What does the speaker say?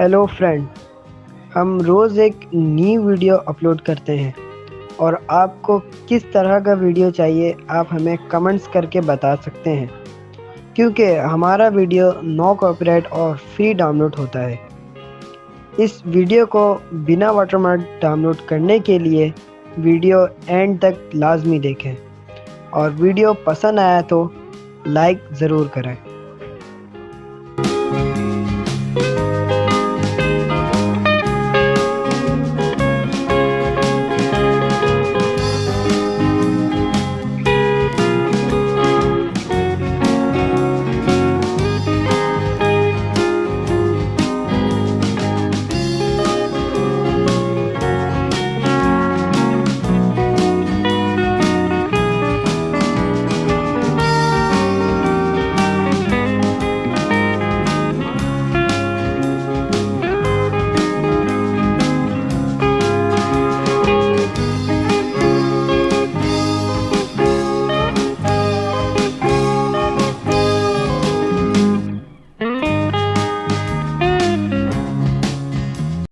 Hello friend हम रोज़ एक new video upload करते हैं और आपको किस तरह का वीडियो चाहिए आप हमें कमेंट्स करके बता सकते हैं। क्योंकि हमारा वीडियो नो कॉपीराइट और फ्री डाउनलोड होता है। इस वीडियो को बिना वाटरमार्क डाउनलोड करने के लिए वीडियो एंड तक लाजमी देखें। और वीडियो पसंद आया तो लाइक ज़रूर करें।